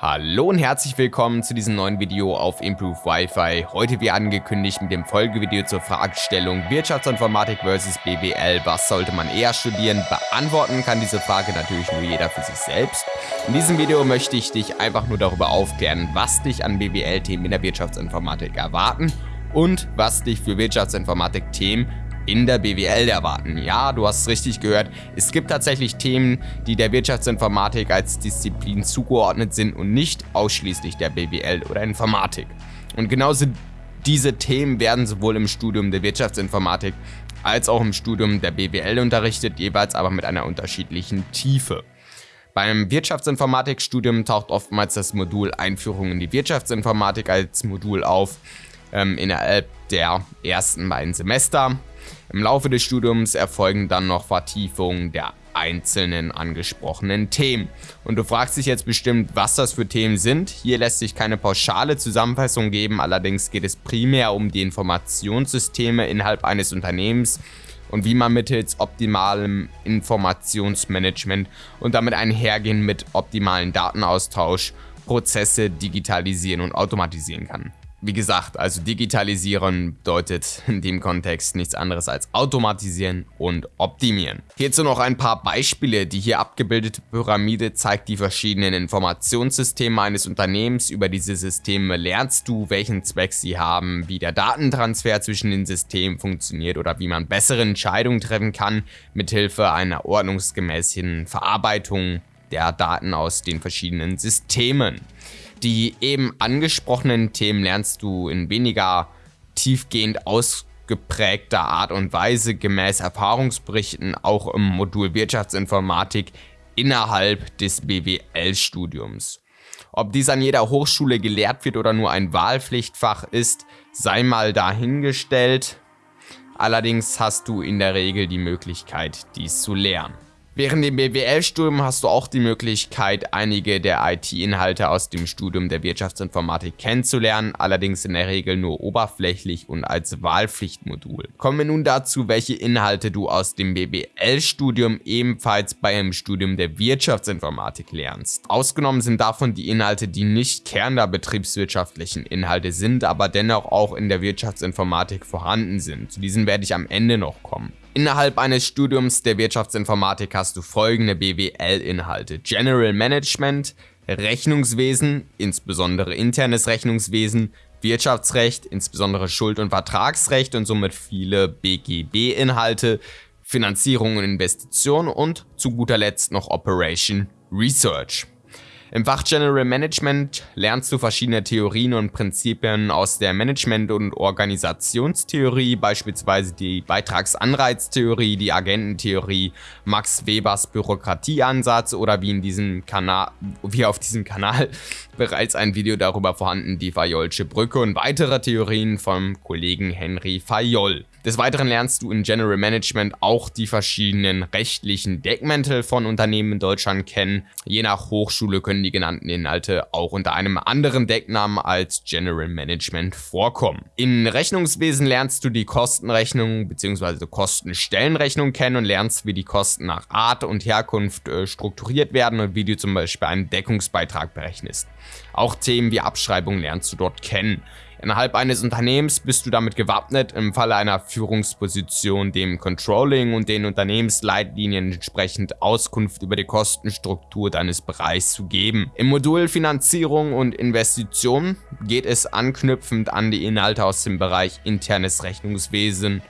Hallo und herzlich willkommen zu diesem neuen Video auf Improve Wi-Fi. Heute wie angekündigt mit dem Folgevideo zur Fragestellung Wirtschaftsinformatik vs BWL. Was sollte man eher studieren? Beantworten kann diese Frage natürlich nur jeder für sich selbst. In diesem Video möchte ich dich einfach nur darüber aufklären, was dich an BWL-Themen in der Wirtschaftsinformatik erwarten und was dich für Wirtschaftsinformatik-Themen in der BWL erwarten. Ja, du hast es richtig gehört, es gibt tatsächlich Themen, die der Wirtschaftsinformatik als Disziplin zugeordnet sind und nicht ausschließlich der BWL oder Informatik. Und genauso diese Themen werden sowohl im Studium der Wirtschaftsinformatik als auch im Studium der BWL unterrichtet, jeweils aber mit einer unterschiedlichen Tiefe. Beim Wirtschaftsinformatikstudium taucht oftmals das Modul Einführung in die Wirtschaftsinformatik als Modul auf ähm, innerhalb der ersten beiden Semester. Im Laufe des Studiums erfolgen dann noch Vertiefungen der einzelnen angesprochenen Themen. Und du fragst dich jetzt bestimmt, was das für Themen sind. Hier lässt sich keine pauschale Zusammenfassung geben, allerdings geht es primär um die Informationssysteme innerhalb eines Unternehmens und wie man mittels optimalem Informationsmanagement und damit einhergehen mit optimalen Datenaustausch Prozesse digitalisieren und automatisieren kann. Wie gesagt, also digitalisieren bedeutet in dem Kontext nichts anderes als automatisieren und optimieren. Hierzu noch ein paar Beispiele. Die hier abgebildete Pyramide zeigt die verschiedenen Informationssysteme eines Unternehmens. Über diese Systeme lernst du, welchen Zweck sie haben, wie der Datentransfer zwischen den Systemen funktioniert oder wie man bessere Entscheidungen treffen kann, mithilfe einer ordnungsgemäßen Verarbeitung der Daten aus den verschiedenen Systemen. Die eben angesprochenen Themen lernst du in weniger tiefgehend ausgeprägter Art und Weise gemäß Erfahrungsberichten auch im Modul Wirtschaftsinformatik innerhalb des BWL-Studiums. Ob dies an jeder Hochschule gelehrt wird oder nur ein Wahlpflichtfach ist, sei mal dahingestellt. Allerdings hast du in der Regel die Möglichkeit, dies zu lernen. Während dem BWL-Studium hast du auch die Möglichkeit, einige der IT-Inhalte aus dem Studium der Wirtschaftsinformatik kennenzulernen, allerdings in der Regel nur oberflächlich und als Wahlpflichtmodul. Kommen wir nun dazu, welche Inhalte du aus dem BWL-Studium ebenfalls bei einem Studium der Wirtschaftsinformatik lernst. Ausgenommen sind davon die Inhalte, die nicht Kern der betriebswirtschaftlichen Inhalte sind, aber dennoch auch in der Wirtschaftsinformatik vorhanden sind. Zu diesen werde ich am Ende noch kommen. Innerhalb eines Studiums der Wirtschaftsinformatik hast du folgende BWL-Inhalte. General Management, Rechnungswesen, insbesondere internes Rechnungswesen, Wirtschaftsrecht, insbesondere Schuld- und Vertragsrecht und somit viele BGB-Inhalte, Finanzierung und Investition und zu guter Letzt noch Operation Research. Im Fach General Management lernst du verschiedene Theorien und Prinzipien aus der Management- und Organisationstheorie, beispielsweise die Beitragsanreiztheorie, die Agententheorie, Max Webers Bürokratieansatz oder wie in diesem Kanal, wie auf diesem Kanal bereits ein Video darüber vorhanden, die Fayolsche Brücke und weitere Theorien vom Kollegen Henry Fayol. Des Weiteren lernst du in General Management auch die verschiedenen rechtlichen Deckmäntel von Unternehmen in Deutschland kennen. Je nach Hochschule können die genannten Inhalte auch unter einem anderen Decknamen als General Management vorkommen. In Rechnungswesen lernst du die Kostenrechnung bzw. Kostenstellenrechnung kennen und lernst, wie die Kosten nach Art und Herkunft äh, strukturiert werden und wie du zum Beispiel einen Deckungsbeitrag berechnest. Auch Themen wie Abschreibung lernst du dort kennen. Innerhalb eines Unternehmens bist du damit gewappnet, im Falle einer Führungsposition dem Controlling und den Unternehmensleitlinien entsprechend Auskunft über die Kostenstruktur deines Bereichs zu geben. Im Modul Finanzierung und Investition geht es anknüpfend an die Inhalte aus dem Bereich internes Rechnungswesen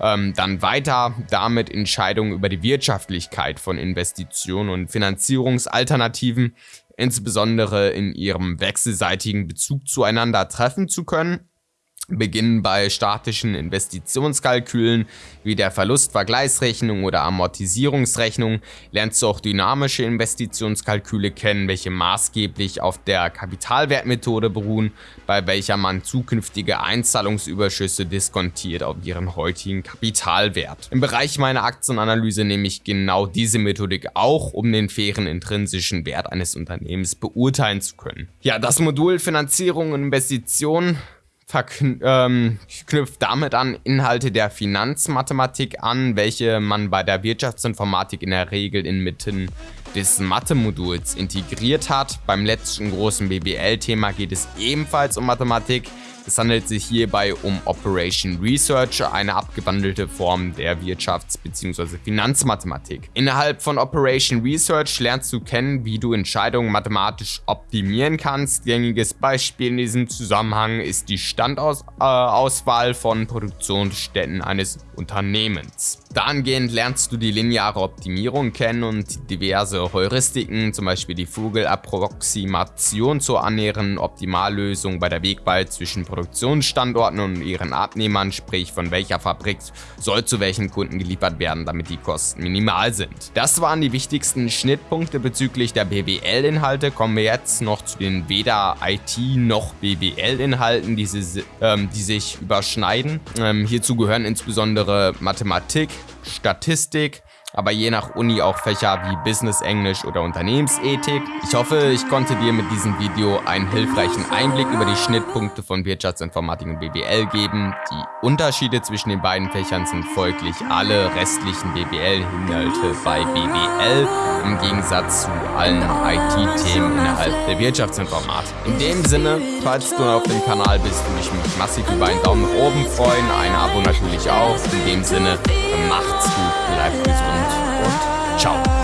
ähm, dann weiter damit Entscheidungen über die Wirtschaftlichkeit von Investitionen und Finanzierungsalternativen insbesondere in ihrem wechselseitigen Bezug zueinander treffen zu können beginnen bei statischen Investitionskalkülen wie der Verlustvergleichsrechnung oder Amortisierungsrechnung, lernst du auch dynamische Investitionskalküle kennen, welche maßgeblich auf der Kapitalwertmethode beruhen, bei welcher man zukünftige Einzahlungsüberschüsse diskontiert auf ihren heutigen Kapitalwert. Im Bereich meiner Aktienanalyse nehme ich genau diese Methodik auch, um den fairen intrinsischen Wert eines Unternehmens beurteilen zu können. Ja, das Modul Finanzierung und Investitionen ähm, knüpft damit an Inhalte der Finanzmathematik an, welche man bei der Wirtschaftsinformatik in der Regel inmitten des Mathe-Moduls integriert hat. Beim letzten großen BWL-Thema geht es ebenfalls um Mathematik, es handelt sich hierbei um Operation Research, eine abgewandelte Form der Wirtschafts- bzw. Finanzmathematik. Innerhalb von Operation Research lernst du kennen, wie du Entscheidungen mathematisch optimieren kannst. Gängiges Beispiel in diesem Zusammenhang ist die Standauswahl äh, von Produktionsstätten eines Unternehmens. Dahingehend lernst du die lineare Optimierung kennen und diverse Heuristiken, zum Beispiel die Vogelapproximation zur annähernden Optimallösung bei der Wegwahl zwischen Produktionsstandorten und ihren Abnehmern, sprich von welcher Fabrik soll zu welchen Kunden geliefert werden, damit die Kosten minimal sind. Das waren die wichtigsten Schnittpunkte bezüglich der BWL-Inhalte. Kommen wir jetzt noch zu den weder IT noch BWL-Inhalten, die, ähm, die, sich überschneiden. Ähm, hierzu gehören insbesondere Mathematik, Statistik, aber je nach Uni auch Fächer wie Business Englisch oder Unternehmensethik. Ich hoffe, ich konnte dir mit diesem Video einen hilfreichen Einblick über die Schnittpunkte von Wirtschaftsinformatik und BWL geben. Die Unterschiede zwischen den beiden Fächern sind folglich alle restlichen BWL-Inhalte bei BWL im Gegensatz zu allen IT-Themen innerhalb der Wirtschaftsinformatik. In dem Sinne, falls du auf dem Kanal bist, würde ich mich massiv über einen Daumen nach oben freuen, ein Abo natürlich auch. In dem Sinne, macht's gut, bleibt gesund und ciao.